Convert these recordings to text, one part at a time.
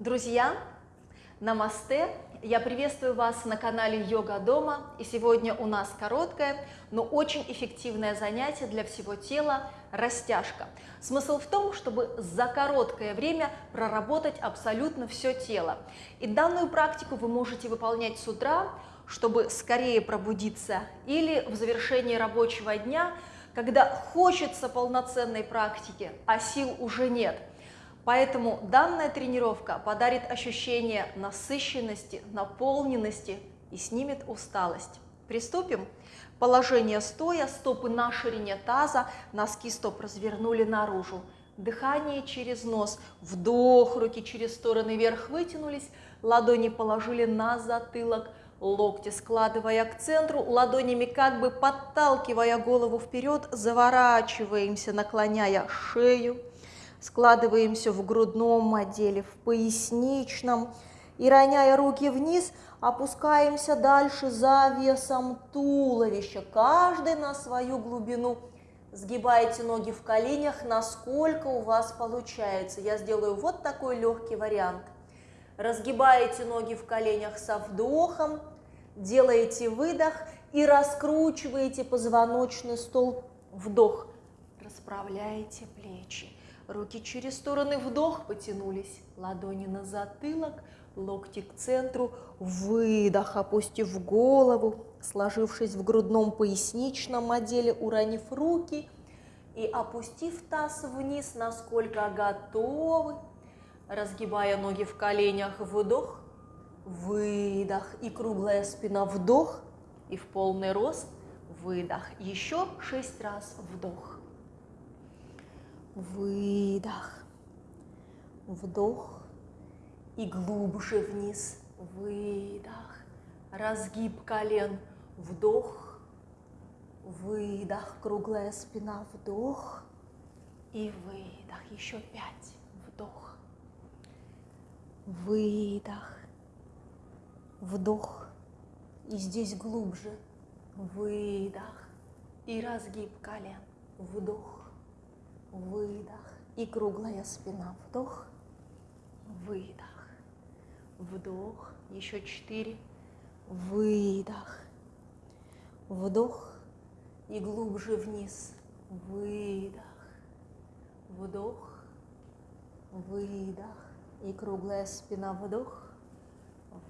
Друзья, намасте! Я приветствую вас на канале Йога Дома. И сегодня у нас короткое, но очень эффективное занятие для всего тела – растяжка. Смысл в том, чтобы за короткое время проработать абсолютно все тело. И данную практику вы можете выполнять с утра, чтобы скорее пробудиться, или в завершении рабочего дня, когда хочется полноценной практики, а сил уже нет – Поэтому данная тренировка подарит ощущение насыщенности, наполненности и снимет усталость. Приступим. Положение стоя, стопы на ширине таза, носки стоп развернули наружу. Дыхание через нос, вдох, руки через стороны вверх вытянулись, ладони положили на затылок, локти складывая к центру, ладонями как бы подталкивая голову вперед, заворачиваемся, наклоняя шею, Складываемся в грудном отделе, в поясничном. И, роняя руки вниз, опускаемся дальше за весом туловища, каждый на свою глубину. Сгибайте ноги в коленях, насколько у вас получается. Я сделаю вот такой легкий вариант. Разгибаете ноги в коленях со вдохом, делаете выдох и раскручиваете позвоночный столб. Вдох. Расправляете плечи. Руки через стороны, вдох, потянулись. Ладони на затылок, локти к центру, выдох, опустив голову, сложившись в грудном поясничном отделе, уронив руки и опустив таз вниз, насколько готовы, разгибая ноги в коленях, вдох, выдох. И круглая спина, вдох. И в полный рост, выдох. Еще шесть раз вдох выдох, вдох. И глубже вниз, выдох, разгиб колен, вдох, выдох, круглая спина, вдох. И выдох, еще пять, вдох, выдох, вдох. И здесь глубже, выдох. И разгиб колен, вдох, выдох. И круглая спина. Вдох, выдох, вдох, еще четыре, выдох, вдох. И глубже вниз, выдох, вдох, выдох. И круглая спина, вдох,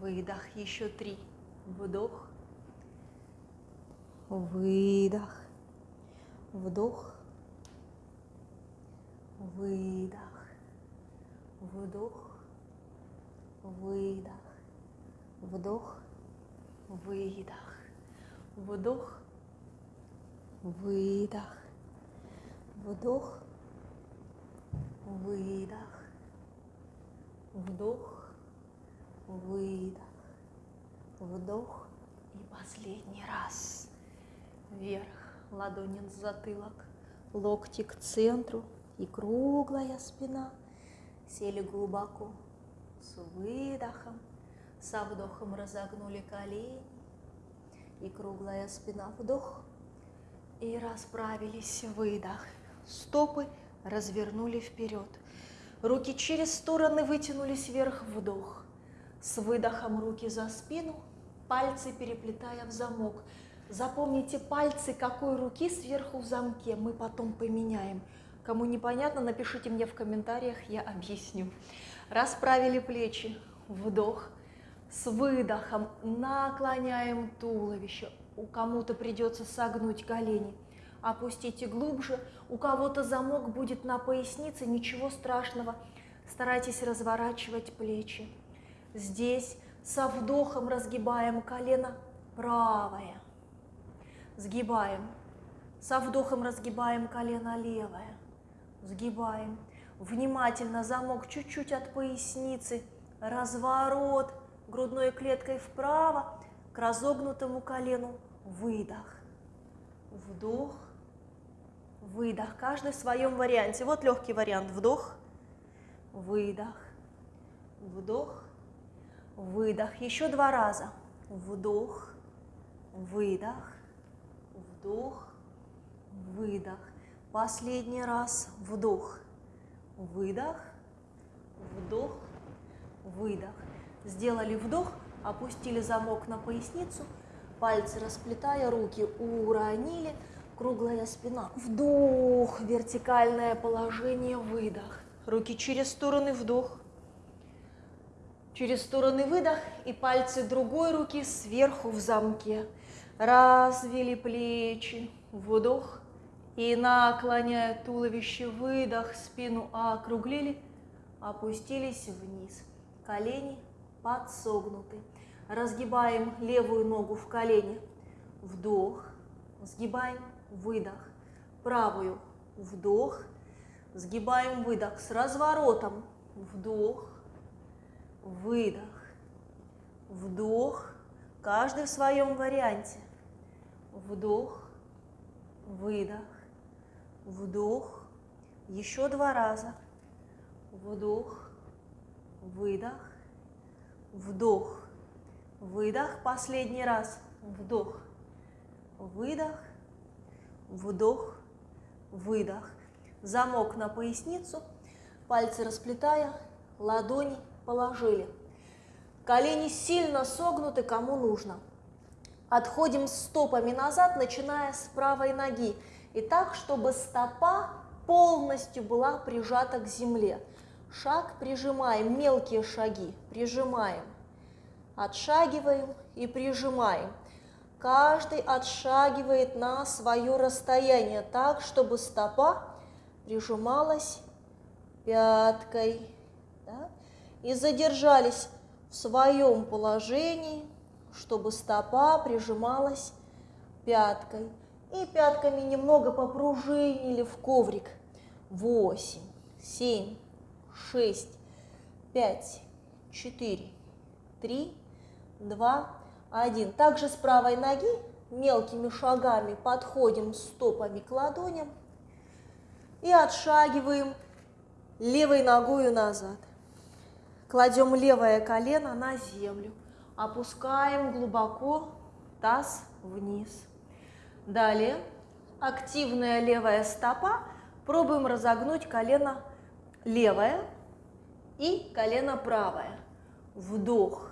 выдох, еще три, вдох, выдох, вдох, выдох, вдох, выдох, вдох, выдох, вдох, выдох, вдох, выдох, вдох, выдох, вдох. И последний раз. Вверх, ладони на затылок, локти к центру, и круглая спина. Сели глубоко с выдохом, со вдохом разогнули колени и круглая спина вдох и расправились выдох. Стопы развернули вперед. Руки через стороны вытянулись вверх вдох. С выдохом руки за спину, пальцы переплетая в замок. Запомните пальцы какой руки сверху в замке, мы потом поменяем. Кому непонятно, напишите мне в комментариях, я объясню. Расправили плечи, вдох, с выдохом наклоняем туловище. У кому-то придется согнуть колени. Опустите глубже, у кого-то замок будет на пояснице, ничего страшного. Старайтесь разворачивать плечи. Здесь со вдохом разгибаем колено правое. Сгибаем. Со вдохом разгибаем колено левое сгибаем. Внимательно замок чуть-чуть от поясницы, разворот грудной клеткой вправо к разогнутому колену, выдох, вдох, выдох. Каждый в своем варианте. Вот легкий вариант. Вдох, выдох, вдох, выдох. Еще два раза. Вдох, выдох, вдох, выдох. Последний раз вдох, выдох, вдох, выдох. Сделали вдох, опустили замок на поясницу, пальцы расплетая, руки уронили, круглая спина. Вдох, вертикальное положение, выдох. Руки через стороны, вдох. Через стороны выдох и пальцы другой руки сверху в замке. Развели плечи, вдох. И наклоняя туловище, выдох, спину округлили, опустились вниз. Колени подсогнуты. Разгибаем левую ногу в колени. Вдох. Сгибаем, выдох. Правую. Вдох. Сгибаем, выдох. С разворотом. Вдох. Выдох. Вдох. Каждый в своем варианте. Вдох. Выдох. Вдох. Еще два раза. Вдох. Выдох. Вдох. Выдох. Последний раз. Вдох. Выдох. Вдох. Выдох. Замок на поясницу. Пальцы расплетая. Ладони положили. Колени сильно согнуты, кому нужно. Отходим стопами назад, начиная с правой ноги. И так, чтобы стопа полностью была прижата к земле. Шаг прижимаем, мелкие шаги прижимаем. Отшагиваем и прижимаем. Каждый отшагивает на свое расстояние так, чтобы стопа прижималась пяткой. Да? И задержались в своем положении, чтобы стопа прижималась пяткой. И пятками немного попружинили в коврик. Восемь, семь, шесть, пять, четыре, три, два, один. Также с правой ноги мелкими шагами подходим стопами к ладоням и отшагиваем левой ногой назад. Кладем левое колено на землю, опускаем глубоко таз вниз. Далее. Активная левая стопа, пробуем разогнуть колено левое и колено правое. Вдох,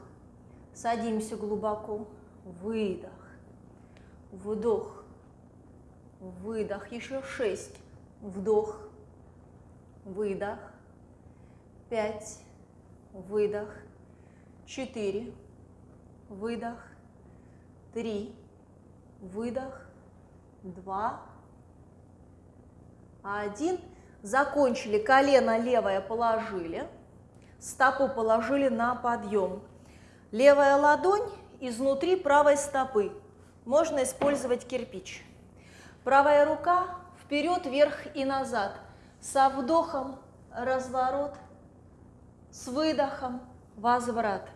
садимся глубоко, выдох, вдох, выдох, еще шесть, вдох, выдох, пять, выдох, четыре, выдох, три, выдох, два, один. Закончили, колено левое положили, стопу положили на подъем. Левая ладонь изнутри правой стопы. Можно использовать кирпич. Правая рука вперед, вверх и назад. Со вдохом разворот, с выдохом возврат.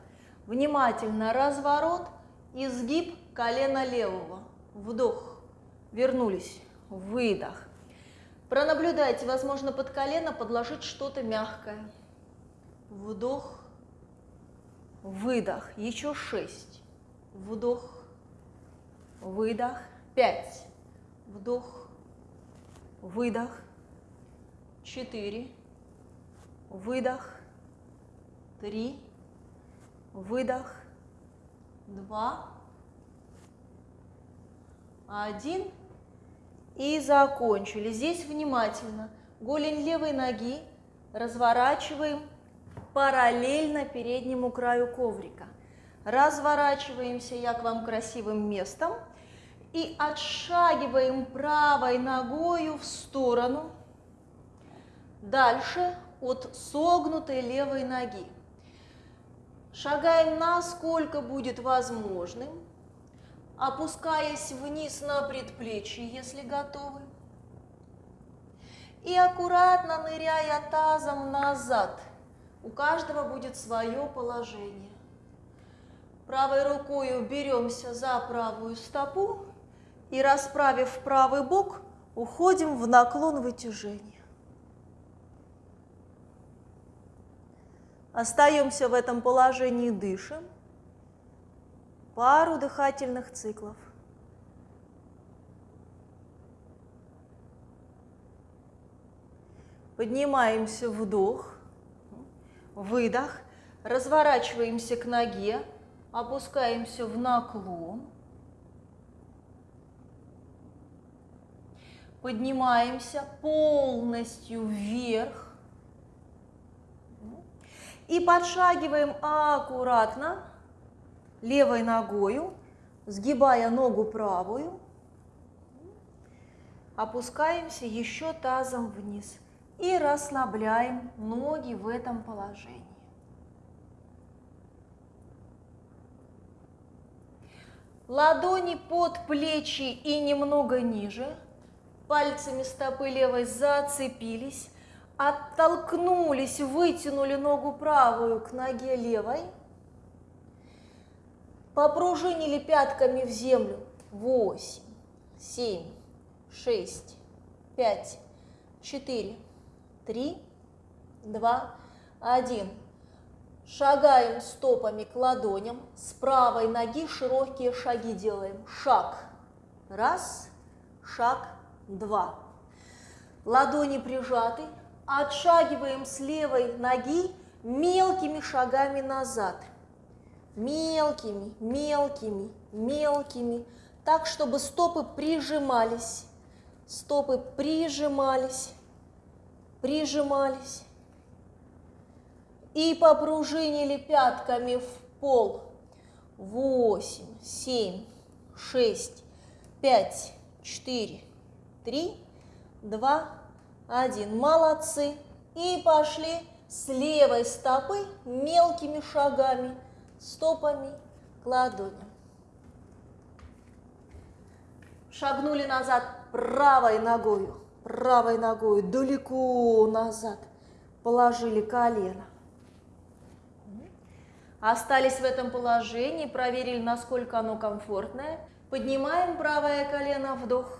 Внимательно разворот, изгиб колена левого. Вдох, вернулись, выдох. Пронаблюдайте, возможно, под колено подложить что-то мягкое. Вдох, выдох, еще шесть. Вдох, выдох, пять. Вдох, выдох, четыре. Выдох, три. Выдох, два. Один. И закончили. Здесь внимательно. Голень левой ноги разворачиваем параллельно переднему краю коврика. Разворачиваемся я к вам красивым местом и отшагиваем правой ногою в сторону. Дальше от согнутой левой ноги. Шагаем насколько будет возможным опускаясь вниз на предплечье, если готовы. И аккуратно ныряя тазом назад. У каждого будет свое положение. Правой рукой беремся за правую стопу и, расправив правый бок, уходим в наклон вытяжения. Остаемся в этом положении, дышим пару дыхательных циклов. Поднимаемся, вдох, выдох. Разворачиваемся к ноге, опускаемся в наклон. Поднимаемся полностью вверх. И подшагиваем аккуратно левой ногою, сгибая ногу правую. Опускаемся еще тазом вниз и расслабляем ноги в этом положении. Ладони под плечи и немного ниже. Пальцами стопы левой зацепились, оттолкнулись, вытянули ногу правую к ноге левой. Попружинили пятками в землю. Восемь, семь, шесть, пять, четыре, три, два, один. Шагаем стопами к ладоням. С правой ноги широкие шаги делаем. Шаг. Раз. Шаг. Два. Ладони прижаты. Отшагиваем с левой ноги мелкими шагами назад. Мелкими, мелкими, мелкими. Так, чтобы стопы прижимались. Стопы прижимались, прижимались и попружинили пятками в пол. Восемь, семь, шесть, пять, четыре, три, два, один. Молодцы. И пошли с левой стопы мелкими шагами, стопами к ладоням. Шагнули назад правой ногой, правой ногой далеко назад. Положили колено. Остались в этом положении, проверили, насколько оно комфортное. Поднимаем правое колено, вдох.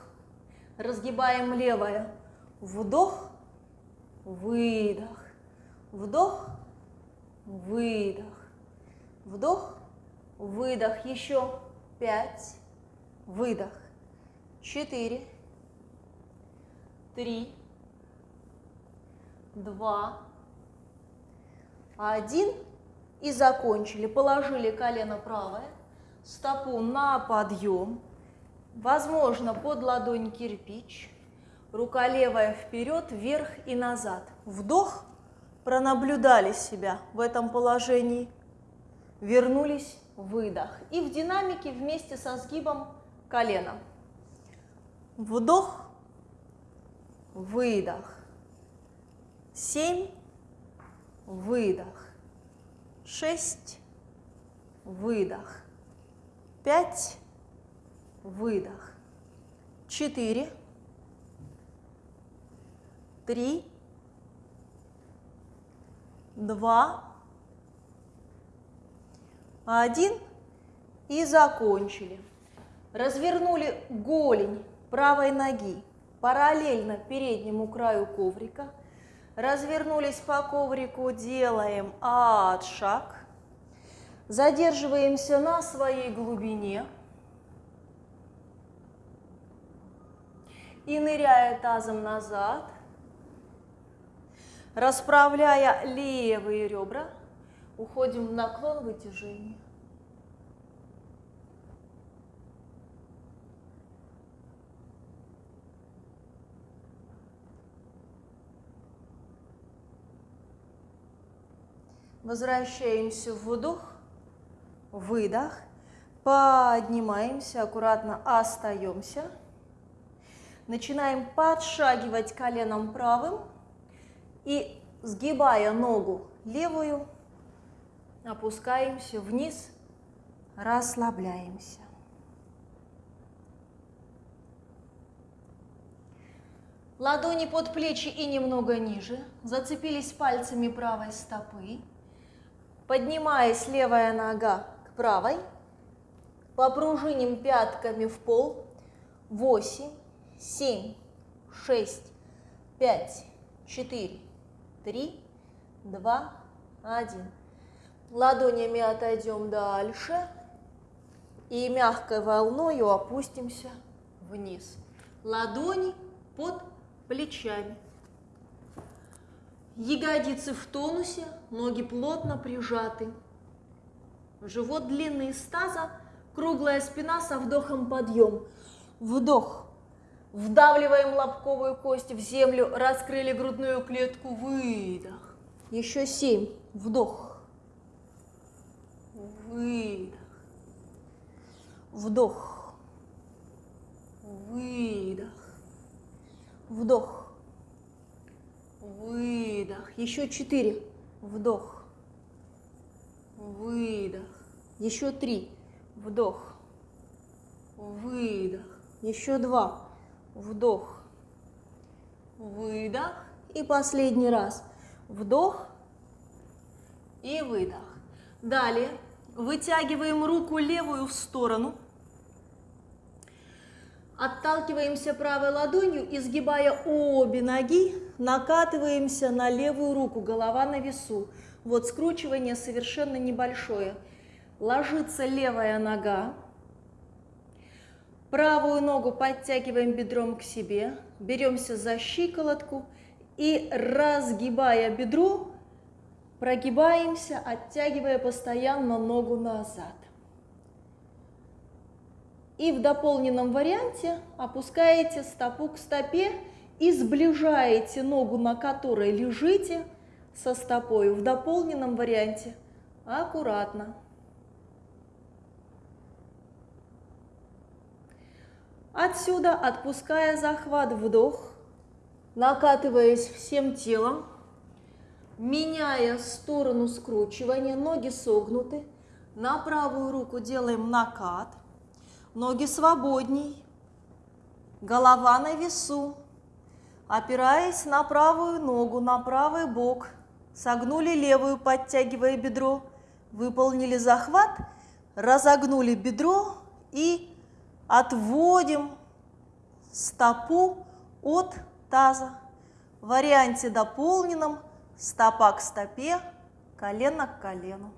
Разгибаем левое. Вдох, выдох. Вдох, выдох. Вдох, выдох. Еще пять. Выдох. Четыре. Три. Два. Один и закончили. Положили колено правое, стопу на подъем, возможно, под ладонь кирпич, рука левая вперед, вверх и назад. Вдох, пронаблюдали себя в этом положении, вернулись, выдох. И в динамике вместе со сгибом колена. Вдох, выдох. Семь, выдох шесть, выдох, пять, выдох, четыре, три, два, один и закончили. Развернули голень правой ноги параллельно переднему краю коврика – Развернулись по коврику, делаем отшаг. Задерживаемся на своей глубине. И ныряя тазом назад, расправляя левые ребра, уходим в наклон вытяжения. Возвращаемся в вдох, выдох, поднимаемся, аккуратно остаемся. Начинаем подшагивать коленом правым и, сгибая ногу левую, опускаемся вниз, расслабляемся. Ладони под плечи и немного ниже. Зацепились пальцами правой стопы. Поднимаясь левая нога к правой, попружиним пятками в пол. Восемь, семь, шесть, пять, четыре, три, два, один. Ладонями отойдем дальше и мягкой волной опустимся вниз. Ладони под плечами. Ягодицы в тонусе, ноги плотно прижаты. Живот длинный из таза, круглая спина со вдохом подъем. Вдох. Вдавливаем лобковую кость в землю, раскрыли грудную клетку, выдох. Еще семь. Вдох. Выдох. Вдох. Выдох. Вдох. Выдох. Еще четыре. Вдох. Выдох. Еще три. Вдох. Выдох. Еще два. Вдох. Выдох. И последний раз. Вдох и выдох. Далее вытягиваем руку левую в сторону. Отталкиваемся правой ладонью, изгибая обе ноги, накатываемся на левую руку, голова на весу. Вот скручивание совершенно небольшое. Ложится левая нога. Правую ногу подтягиваем бедром к себе, беремся за щиколотку и, разгибая бедро, прогибаемся, оттягивая постоянно ногу назад. И в дополненном варианте опускаете стопу к стопе и сближаете ногу, на которой лежите, со стопой. В дополненном варианте аккуратно. Отсюда, отпуская захват, вдох, накатываясь всем телом, меняя сторону скручивания, ноги согнуты, на правую руку делаем накат, ноги свободней, голова на весу, опираясь на правую ногу, на правый бок, согнули левую, подтягивая бедро, выполнили захват, разогнули бедро и отводим стопу от таза. В варианте дополненном стопа к стопе, колено к колену.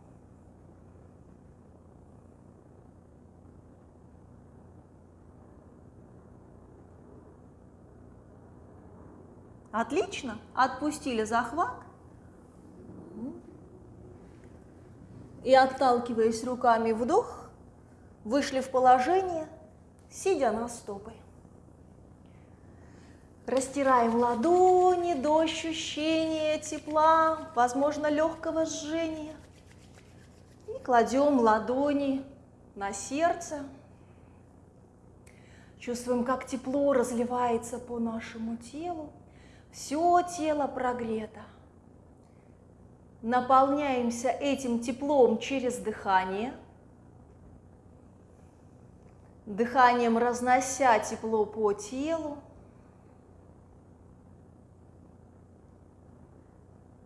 Отлично. Отпустили захват. И отталкиваясь руками вдох, вышли в положение, сидя на стопы. Растираем ладони до ощущения тепла, возможно, легкого жжения. И кладем ладони на сердце. Чувствуем, как тепло разливается по нашему телу. Все тело прогрето. Наполняемся этим теплом через дыхание. Дыханием разнося тепло по телу.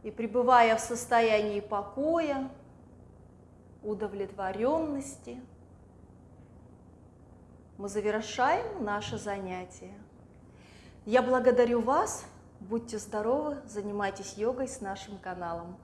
И пребывая в состоянии покоя, удовлетворенности, мы завершаем наше занятие. Я благодарю вас Будьте здоровы, занимайтесь йогой с нашим каналом.